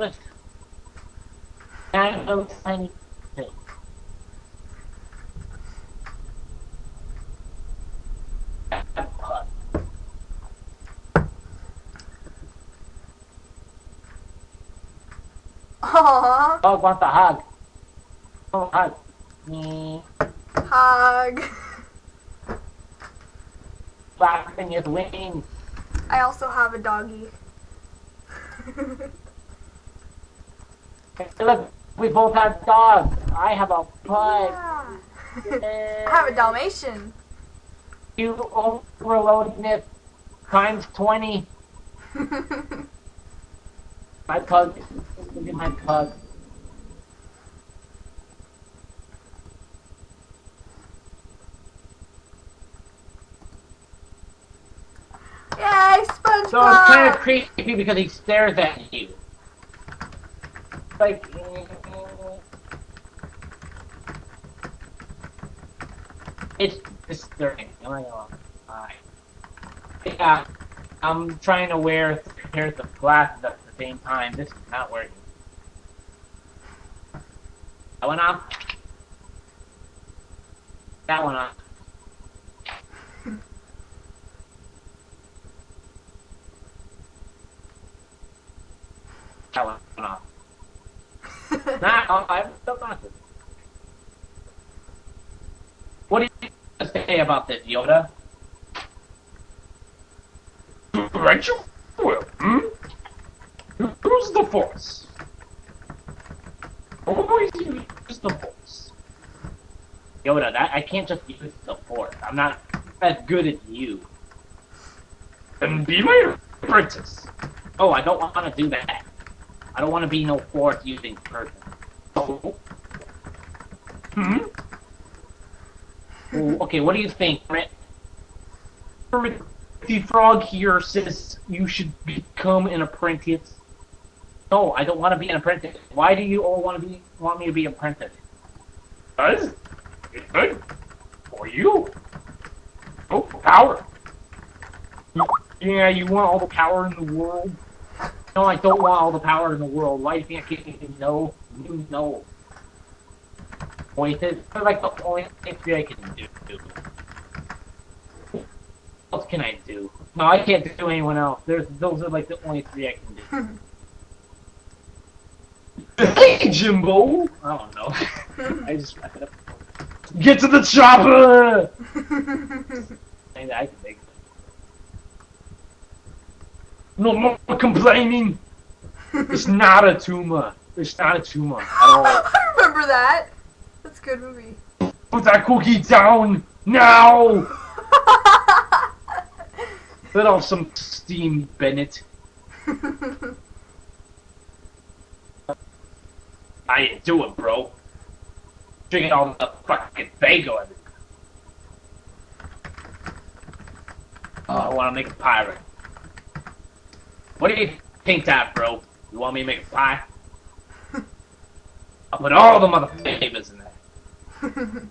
That little tiny thing. Aww. Dog wants a hug. Oh, hug. Me. Hug. Flapping his wings. I also have a doggy. Look, we both have dogs. I have a pug. Yeah. I have a Dalmatian. You overloadedness times 20. My pug. Look at my pug. Yay, SpongeBob! So it's kind of creepy because he stares at you. Like. It's disturbing. I'm not gonna lie. Yeah, I'm trying to wear pairs of glasses at the same time. This is not working. That one off. That one off. That one off. Nah, oh, I'm still glasses. What do you say about this, Yoda? Right you will, hmm? Who's the force? Always use the force. Yoda, that I can't just use the force. I'm not as good as you. And be my apprentice. Oh, I don't want to do that. I don't want to be no fourth using person. Oh. Hmm? Ooh, okay, what do you think, Brett? Kermit the Frog here says you should become an apprentice. No, I don't want to be an apprentice. Why do you all want to be want me to be an apprentice? Does? It's good. For you. Oh, power. Yeah, you want all the power in the world? No, I don't want all the power in the world. Why do you think I can know? You know. Voices are like the only thing I can do. What else can I do? No, I can't do anyone else. There's those are like the only three I can do. Hmm. Hey, Jimbo! I don't know. Hmm. I just wrap it up. Get to the chopper! I can make No more complaining. It's not a tumor. It's not a tumor at all. I remember that. That's a good movie. Put that cookie down now. Let off some steam, Bennett. I ain't doing, bro. Drinking all the fucking bagel. Oh, I want to make a pirate. What do you think that, bro? You want me to make a pie? I'll put all the mother flavors in there.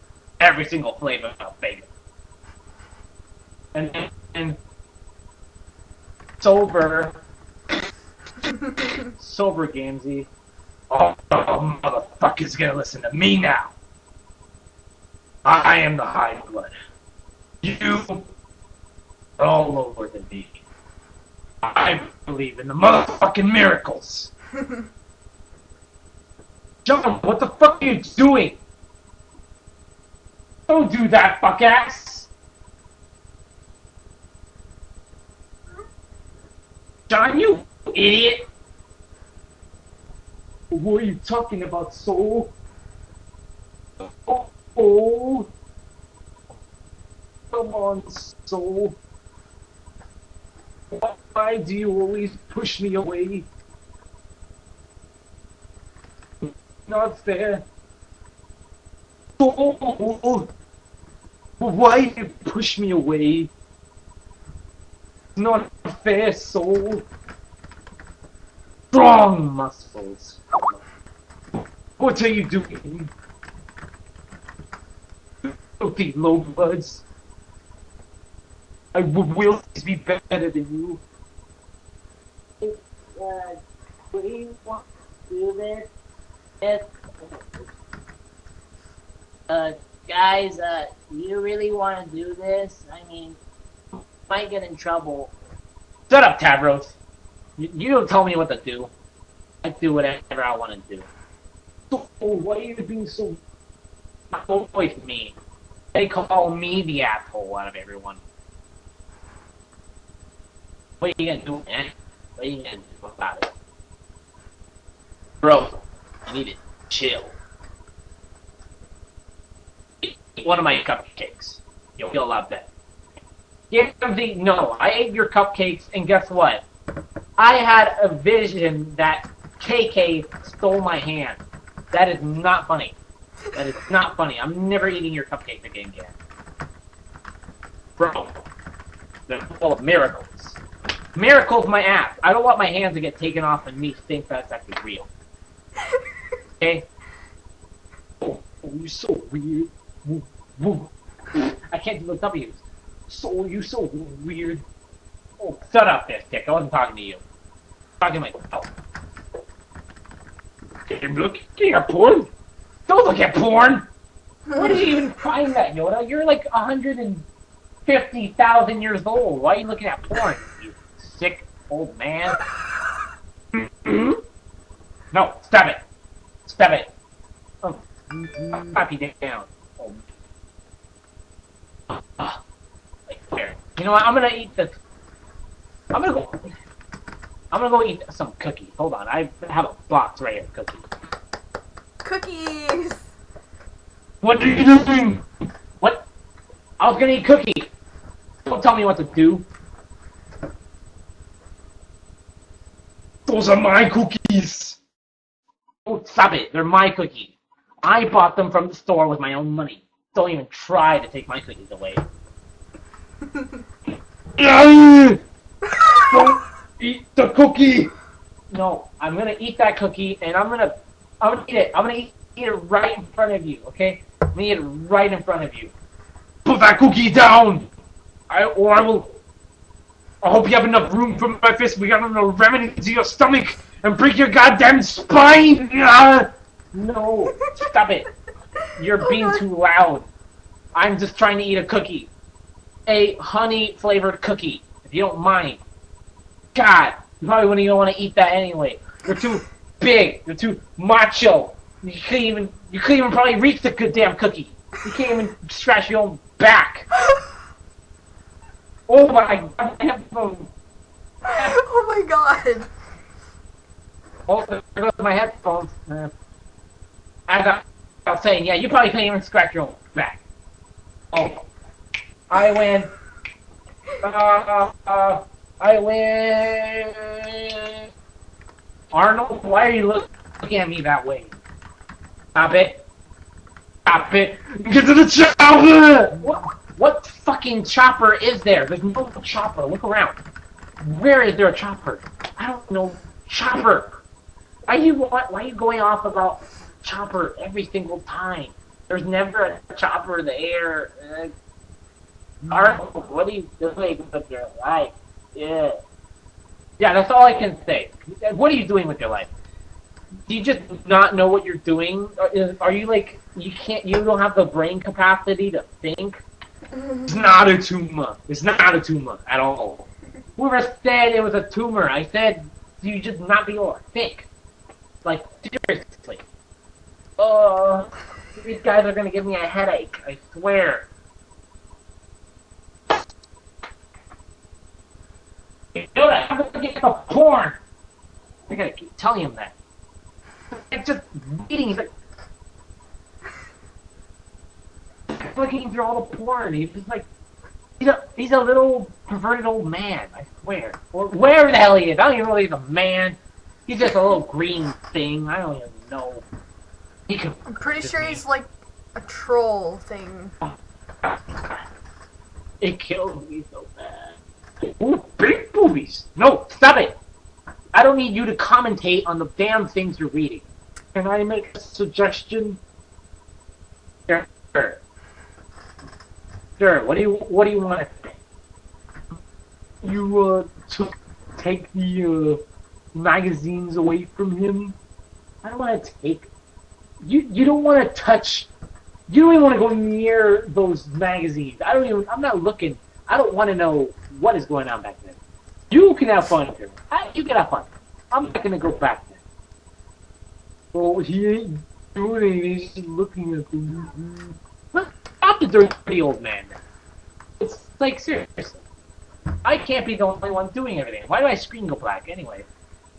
Every single flavor of bacon. And, and, and sober, sober Gamzee. Oh, oh, motherfucker's gonna listen to me now. I am the high blood. You are all over the me. I believe in the motherfucking miracles. John, what the fuck are you doing? Don't do that, fuck ass. John, you idiot. What are you talking about, soul? Oh, oh. Come on, soul. Why do you always push me away? Not fair. Oh, why you push me away? Not fair, soul. Strong muscles. What are you doing? Filthy low bloods. I w- will always be better than you. we want to do this? Yes. Uh, guys, uh, you really want to do this? I mean, might get in trouble. Shut up, Tavros. You, you don't tell me what to do. I do whatever I want to do. So, why are you being so always me? They call me the asshole out of everyone. What are you gonna do, man? What are you gonna do about it? Bro, you need to chill. Eat one of my cupcakes. You'll feel a lot better. Yeah, the, no, I ate your cupcakes, and guess what? I had a vision that KK stole my hand. That is not funny. That is not funny. I'm never eating your cupcake again, again. Bro, they're full of miracles. Miracles, my ass. I don't want my hands to get taken off and me think that's actually real. Okay? Oh, oh you're so weird. Woo, woo. I can't do the W's. So, you so weird. Oh, shut up, this dick. I wasn't talking to you. I'm talking to myself. I'm looking at porn. Don't look at porn! Where did you even find that, Yoda? You're like 150,000 years old. Why are you looking at porn, you sick old man? no, stop it. Stop it. Oh, pop you down. Oh. You know what? I'm gonna eat this. I'm gonna go. I'm gonna go eat some cookies. Hold on, I have a box right here, of cookies. Cookies. What are you doing? What? I was gonna eat cookies. Don't tell me what to do. Those are my cookies. Oh, stop it. They're my cookies. I bought them from the store with my own money. Don't even try to take my cookies away. Don't eat the cookie. No, I'm gonna eat that cookie and I'm gonna I'm gonna eat it. I'm gonna eat, eat it right in front of you, okay? I'm gonna eat it right in front of you. Put that cookie down. I or I will. I hope you have enough room for my fist. We got enough remedy to your stomach and break your goddamn spine. Ah! No, stop it. You're Oh, being God. too loud. I'm just trying to eat a cookie. A honey flavored cookie, if you don't mind. God, you probably wouldn't even want to eat that anyway. You're too big. You're too macho. You couldn't even you couldn't even probably reach the good damn cookie. You can't even scratch your own back. Oh my god, my headphones. oh my god. Oh, there goes my headphones. Uh, as I I was saying, yeah, you probably can't even scratch your own back. Oh, I win. Uh, uh, uh, I win. Arnold, why are you look- looking at me that way? Stop it. Stop it. Get to the chopper. What fucking chopper is there? There's no chopper. Look around. Where is there a chopper? I don't know. Chopper. Why you why, are you going off about chopper every single time? There's never a chopper in the air. Uh, Arnold, what are you doing with your life? Yeah. Yeah, that's all I can say. What are you doing with your life? Do you just not know what you're doing? Are, are you like you can't? You don't have the brain capacity to think? It's not a tumor. It's not a tumor at all. Whoever said it was a tumor? I said you just not be to think. Like seriously. Oh, these guys are gonna give me a headache. I swear. Know that? I'm gonna get the porn. I gotta keep telling him that. It's just reading. He's like flicking through all the porn. He's just like he's a he's a little perverted old man. I swear. Or wherever the hell he is. I don't even know if he's a man. He's just a little green thing. I don't even know. He could. I'm pretty sure he's like a troll thing. It kills me so bad. Ooh, big boobies. No, stop it. I don't need you to commentate on the damn things you're reading. Can I make a suggestion? Sure. Sure. What do you What do you want to? You uh, to take the uh, magazines away from him. I don't want to take. You you don't want to touch. You don't even want to go near those magazines. I don't even. I'm not looking. I don't want to know what is going on back there. You can have fun here. I, you can have fun. I'm not gonna go back there. Oh, he ain't doing anything. He's just looking at me. The dirty old man. It's like seriously. I can't be the only one doing everything. Why do my screen go black anyway?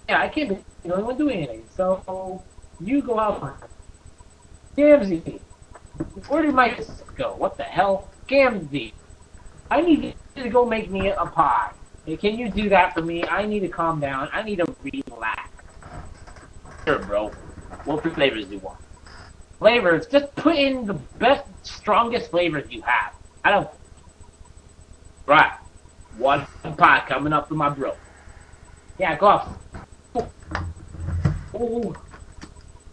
Yeah, I can't be the only one doing anything. So you go out. Gamzee, where did my go? What the hell, Gamzee? I need you to go make me a pie. Hey, can you do that for me? I need to calm down. I need to relax. Sure, bro. What flavors do you want? Flavors? Just put in the best, strongest flavors you have. I don't. Right. One pie coming up for my bro. Yeah, go off. Oh, oh, oh.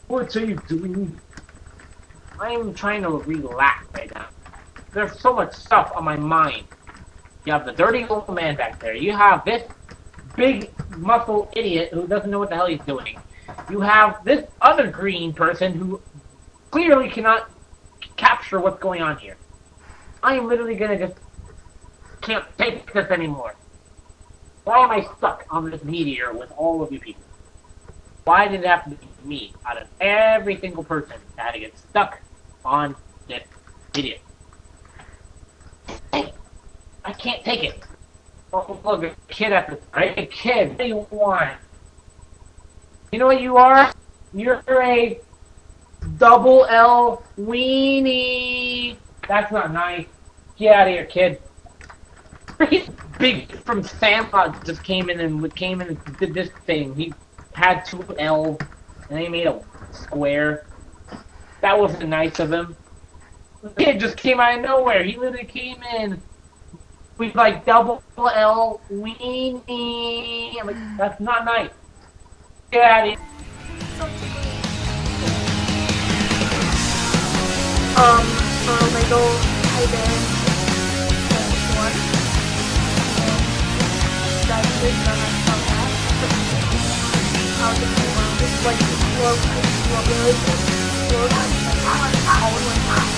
what are you doing? I'm trying to relax right now. There's so much stuff on my mind. You have the dirty old man back there. You have this big muscle idiot who doesn't know what the hell he's doing. You have this other green person who clearly cannot capture what's going on here. I am literally gonna just can't take this anymore. Why am I stuck on this meteor with all of you people? Why did it have to be me out of every single person that had to get stuck on this idiot? I can't take it. Oh, look, a kid right? A kid. What do you want? You know what you are? You're a double L weenie. That's not nice. Get out of here, kid. Big from Sandlot just came in and came in and did this thing. He had two L, and he made a square. That wasn't nice of him. Kid just came out of nowhere. He literally came in with like double L weenie. I'm like, that's not nice. Get out of here. Um, for Lego Taiwan one. That's the none of that. How the world is like slow, slow, slow, slow, slow,